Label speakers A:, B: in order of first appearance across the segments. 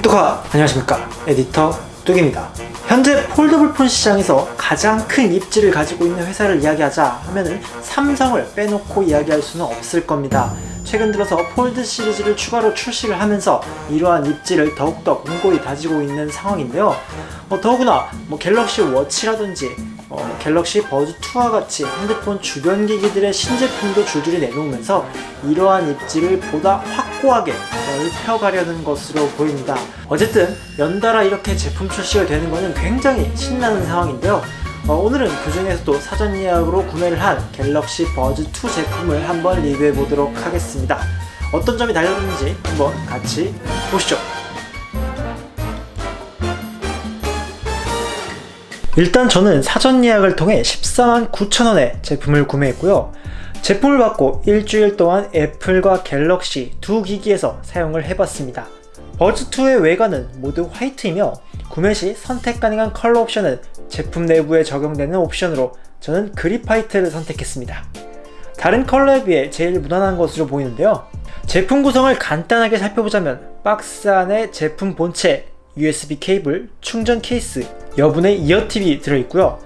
A: 뚜카 안녕하십니까. 에디터 뚝입니다. 현재 foldable 폰 시장에서 가장 큰 입지를 가지고 있는 회사를 이야기하자 하면은 삼성을 빼놓고 이야기할 수는 없을 겁니다. 최근 들어서 폴드 시리즈를 추가로 출시를 하면서 이러한 입지를 더욱더 공고히 다지고 있는 상황인데요. 어, 더구나 뭐 갤럭시 워치라든지 어, 갤럭시 버즈2와 같이 핸드폰 주변 기기들의 신제품도 줄줄이 내놓으면서 이러한 입지를 보다 확고하게 넓혀가려는 것으로 보입니다. 어쨌든 연달아 이렇게 제품 출시가 되는 것은 굉장히 신나는 상황인데요. 어, 오늘은 그 중에서도 사전 예약으로 구매를 한 갤럭시 버즈2 제품을 한번 리뷰해 보도록 하겠습니다. 어떤 점이 달라졌는지 한번 같이 보시죠. 일단 저는 사전 예약을 통해 14만 9천원에 제품을 구매했고요. 제품을 받고 일주일 동안 애플과 갤럭시 두 기기에서 사용을 해봤습니다. 버즈2의 외관은 모두 화이트이며 구매 시 선택 가능한 컬러 옵션은 제품 내부에 적용되는 옵션으로 저는 graphite를 선택했습니다. 다른 컬러에 비해 제일 무난한 것으로 보이는데요. 제품 구성을 간단하게 살펴보자면 박스 안에 제품 본체, USB 케이블, 충전 케이스, 여분의 eartip이 들어있고요.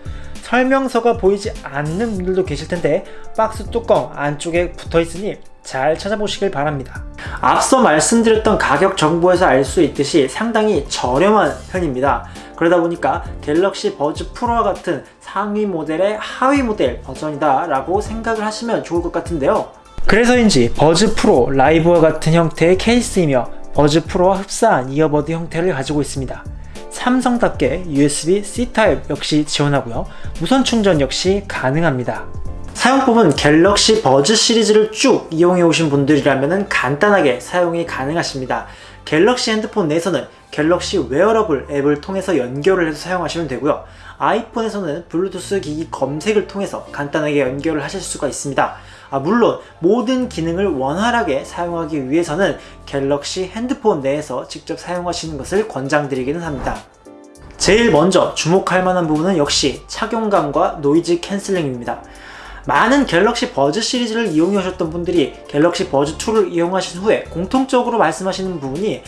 A: 설명서가 보이지 않는 분들도 계실 텐데 박스 뚜껑 안쪽에 붙어 있으니 잘 찾아보시길 바랍니다. 앞서 말씀드렸던 가격 정보에서 알 수 있듯이 상당히 저렴한 편입니다. 그러다 보니까 갤럭시 버즈 프로와 같은 상위 모델의 하위 모델 버전이다 라고 생각을 하시면 좋을 것 같은데요. 그래서인지 버즈 프로 라이브와 같은 형태의 케이스이며 버즈 프로와 흡사한 earbud 형태를 가지고 있습니다. 삼성답게 USB-C 타입 역시 지원하고요. 무선 충전 역시 가능합니다. 사용법은 갤럭시 버즈 시리즈를 쭉 이용해 오신 분들이라면 간단하게 사용이 가능하십니다. 갤럭시 핸드폰 내에서는 갤럭시 웨어러블 앱을 통해서 연결을 해서 사용하시면 되고요. 아이폰에서는 블루투스 기기 검색을 통해서 간단하게 연결을 하실 수가 있습니다. 아, 물론 모든 기능을 원활하게 사용하기 위해서는 갤럭시 핸드폰 내에서 직접 사용하시는 것을 권장드리기는 합니다. 제일 먼저 주목할 만한 부분은 역시 착용감과 noise canceling입니다. 많은 갤럭시 버즈 시리즈를 이용해 오셨던 분들이 갤럭시 버즈 2를 이용하신 후에 공통적으로 말씀하시는 부분이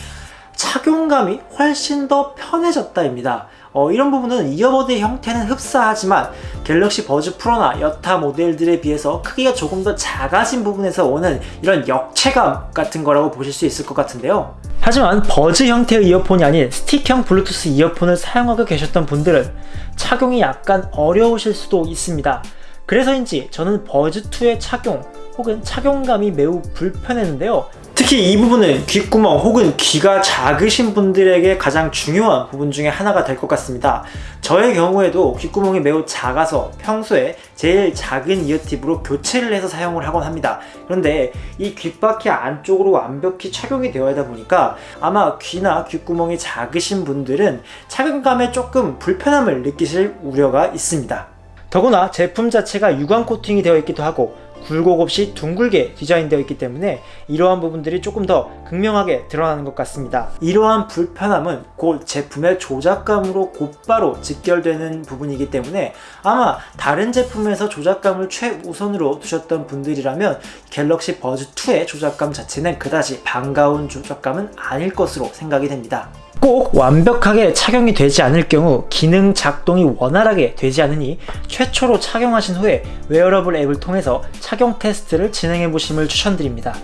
A: 착용감이 훨씬 더 편해졌다입니다. 어, 이런 부분은 earbud의 형태는 흡사하지만 갤럭시 버즈 프로나 여타 모델들에 비해서 크기가 조금 더 작아진 부분에서 오는 이런 역체감 같은 거라고 보실 수 있을 것 같은데요. 하지만 버즈 형태의 이어폰이 아닌 스틱형 블루투스 이어폰을 사용하고 계셨던 분들은 착용이 약간 어려우실 수도 있습니다. 그래서인지 저는 버즈2의 착용 혹은 착용감이 매우 불편했는데요. 특히 이 부분은 귓구멍 혹은 귀가 작으신 분들에게 가장 중요한 부분 중에 하나가 될 것 같습니다. 저의 경우에도 귓구멍이 매우 작아서 평소에 제일 작은 이어팁으로 교체를 해서 사용을 하곤 합니다. 그런데 이 귓바퀴 안쪽으로 완벽히 착용이 되어야 하다 보니까 아마 귀나 귓구멍이 작으신 분들은 착용감에 조금 불편함을 느끼실 우려가 있습니다. 더구나 제품 자체가 유광 코팅이 되어 있기도 하고 굴곡 없이 둥글게 디자인되어 있기 때문에 이러한 부분들이 조금 더 극명하게 드러나는 것 같습니다. 이러한 불편함은 곧 제품의 조작감으로 곧바로 직결되는 부분이기 때문에 아마 다른 제품에서 조작감을 최우선으로 두셨던 분들이라면 갤럭시 버즈2의 조작감 자체는 그다지 반가운 조작감은 아닐 것으로 생각이 됩니다. 꼭 완벽하게 착용이 되지 않을 경우 기능 작동이 원활하게 되지 않으니 최초로 착용하신 후에 웨어러블 앱을 통해서 착용 테스트를 진행해 보심을 추천드립니다.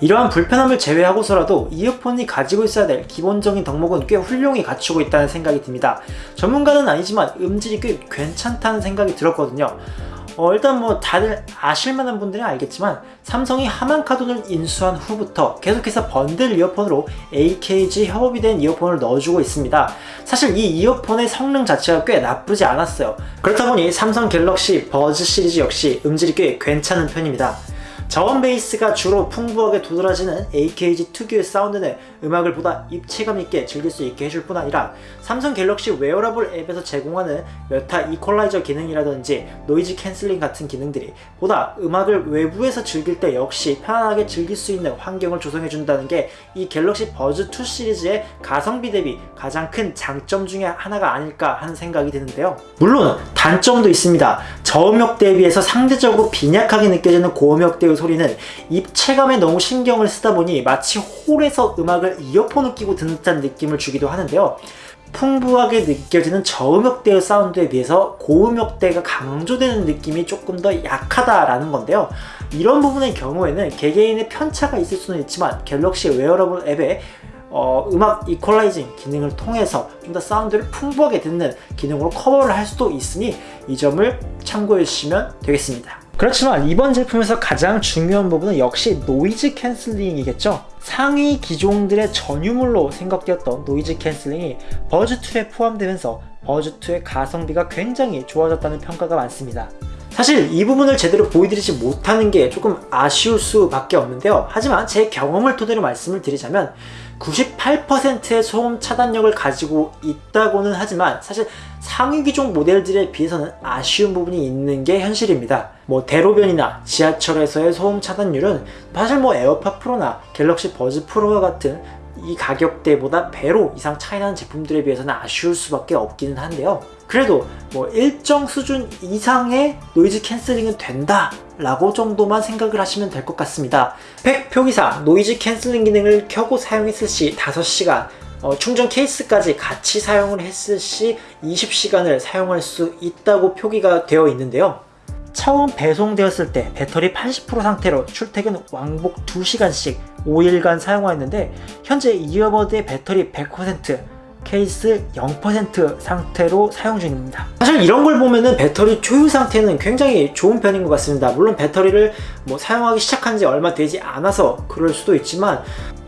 A: 이러한 불편함을 제외하고서라도 이어폰이 가지고 있어야 될 기본적인 덕목은 꽤 훌륭히 갖추고 있다는 생각이 듭니다. 전문가는 아니지만 음질이 꽤 괜찮다는 생각이 들었거든요. 어, 일단 뭐 다들 아실만한 분들은 알겠지만 삼성이 하만카돈을 인수한 후부터 계속해서 번들 이어폰으로 AKG 협업이 된 이어폰을 넣어주고 있습니다. 사실 이 이어폰의 성능 자체가 꽤 나쁘지 않았어요. 그렇다 보니 삼성 갤럭시 버즈 시리즈 역시 음질이 꽤 괜찮은 편입니다. 저음 베이스가 주로 풍부하게 도드라지는 AKG 특유의 사운드는 음악을 보다 입체감 있게 즐길 수 있게 해줄 뿐 아니라 삼성 갤럭시 웨어러블 앱에서 제공하는 여타 이퀄라이저 기능이라든지 노이즈 캔슬링 같은 기능들이 보다 음악을 외부에서 즐길 때 역시 편안하게 즐길 수 있는 환경을 조성해 준다는 게 이 갤럭시 버즈 2 시리즈의 가성비 대비 가장 큰 장점 중에 하나가 아닐까 하는 생각이 드는데요. 물론 단점도 있습니다. 저음역 대비해서 상대적으로 빈약하게 느껴지는 고음역 대의 소리는 입체감에 너무 신경을 쓰다 보니 마치 홀에서 음악을 이어폰을 끼고 듣는 듯한 느낌을 주기도 하는데요. 풍부하게 느껴지는 저음역대의 사운드에 비해서 고음역대가 강조되는 느낌이 조금 더 약하다라는 건데요. 이런 부분의 경우에는 개개인의 편차가 있을 수는 있지만 갤럭시 웨어러블 앱에 어, 음악 equalizing 기능을 통해서 좀 더 사운드를 풍부하게 듣는 기능으로 커버를 할 수도 있으니 이 점을 참고해 주시면 되겠습니다. 그렇지만 이번 제품에서 가장 중요한 부분은 역시 노이즈 캔슬링이겠죠. 상위 기종들의 전유물로 생각되었던 노이즈 캔슬링이 버즈2에 포함되면서 버즈2의 가성비가 굉장히 좋아졌다는 평가가 많습니다. 사실 이 부분을 제대로 보여드리지 못하는 게 조금 아쉬울 수밖에 없는데요. 하지만 제 경험을 토대로 말씀을 드리자면 98%의 소음 차단력을 가지고 있다고는 하지만 사실 상위 기종 모델들에 비해서는 아쉬운 부분이 있는 게 현실입니다. 뭐 대로변이나 지하철에서의 소음 차단율은 사실 뭐 에어팟 프로나 갤럭시 버즈 프로와 같은 이 가격대보다 배로 이상 차이나는 제품들에 비해서는 아쉬울 수밖에 없기는 한데요. 그래도 뭐 일정 수준 이상의 노이즈 캔슬링은 된다 라고 정도만 생각을 하시면 될 것 같습니다. 스펙 표기상 노이즈 캔슬링 기능을 켜고 사용했을 시 5시간 어, 충전 케이스까지 같이 사용을 했을 시 20시간을 사용할 수 있다고 표기가 되어 있는데요. 처음 배송되었을 때 배터리 80% 상태로 출퇴근 왕복 2시간씩 5일간 사용하였는데 현재 이어버드의 배터리 100% 케이스 0% 상태로 사용 중입니다. 사실 이런 걸 보면은 배터리 초유 상태는 굉장히 좋은 편인 것 같습니다. 물론 배터리를 뭐 사용하기 시작한 지 얼마 되지 않아서 그럴 수도 있지만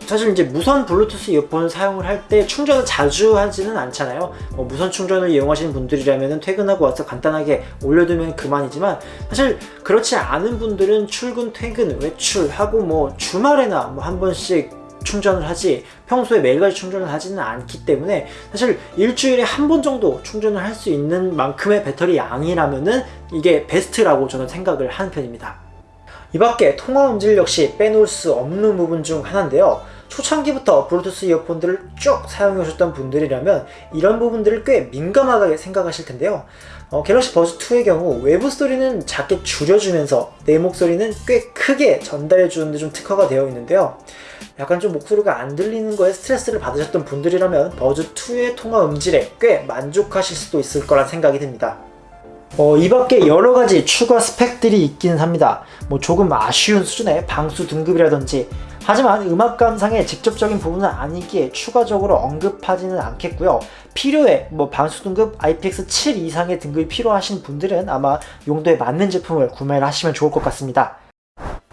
A: 사실 이제 무선 블루투스 이어폰을 사용을 할 때 충전을 자주 하지는 않잖아요. 뭐 무선 충전을 이용하시는 분들이라면 퇴근하고 와서 간단하게 올려두면 그만이지만 사실 그렇지 않은 분들은 출근 퇴근 외출하고 뭐 주말에나 뭐 한 번씩 충전을 하지 평소에 매일같이 충전을 하지는 않기 때문에 사실 일주일에 한 번 정도 충전을 할 수 있는 만큼의 배터리 양이라면은 이게 베스트라고 저는 생각을 하는 편입니다. 이 밖에 통화 음질 역시 빼놓을 수 없는 부분 중 하나인데요 초창기부터 블루투스 이어폰들을 쭉 사용해 오셨던 분들이라면 이런 부분들을 꽤 민감하게 생각하실 텐데요. 어, 갤럭시 버즈2의 경우 외부 소리는 작게 줄여주면서 내 목소리는 꽤 크게 전달해 주는 데 좀 특화가 되어 있는데요. 약간 좀 목소리가 안 들리는 거에 스트레스를 받으셨던 분들이라면 버즈2의 통화 음질에 꽤 만족하실 수도 있을 거란 생각이 듭니다. 어, 이 밖에 여러 가지 추가 스펙들이 있기는 합니다. 뭐 조금 아쉬운 수준의 방수 등급이라든지 하지만 음악 감상의 직접적인 부분은 아니기에 추가적으로 언급하지는 않겠고요. 필요해 뭐 방수 등급 IPX7 이상의 등급이 필요하신 분들은 아마 용도에 맞는 제품을 구매를 하시면 좋을 것 같습니다.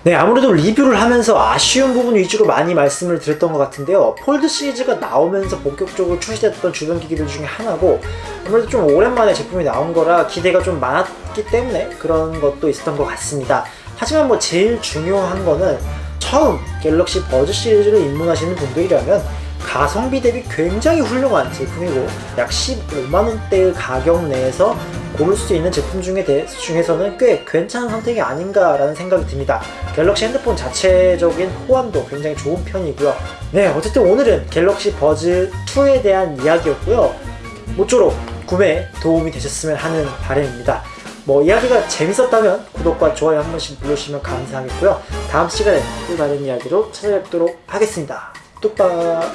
A: 네 아무래도 리뷰를 하면서 아쉬운 부분 위주로 많이 말씀을 드렸던 것 같은데요 폴드 시리즈가 나오면서 본격적으로 출시됐던 주변 기기들 중에 하나고 아무래도 좀 오랜만에 제품이 나온 거라 기대가 좀 많았기 때문에 그런 것도 있었던 것 같습니다 하지만 뭐 제일 중요한 거는 처음 갤럭시 버즈 시리즈를 입문하시는 분들이라면 가성비 대비 굉장히 훌륭한 제품이고 약 15만원대의 가격 내에서 고를 수 있는 제품 중에 대, 중에서는 꽤 괜찮은 선택이 아닌가라는 생각이 듭니다. 갤럭시 핸드폰 자체적인 호환도 굉장히 좋은 편이고요. 네, 어쨌든 오늘은 갤럭시 버즈 2에 대한 이야기였고요. 모쪼록 구매에 도움이 되셨으면 하는 바람입니다. 뭐 이야기가 재밌었다면 구독과 좋아요 한 번씩 눌러주시면 감사하겠고요. 다음 시간에 또 다른 이야기로 찾아뵙도록 하겠습니다. 뚝딱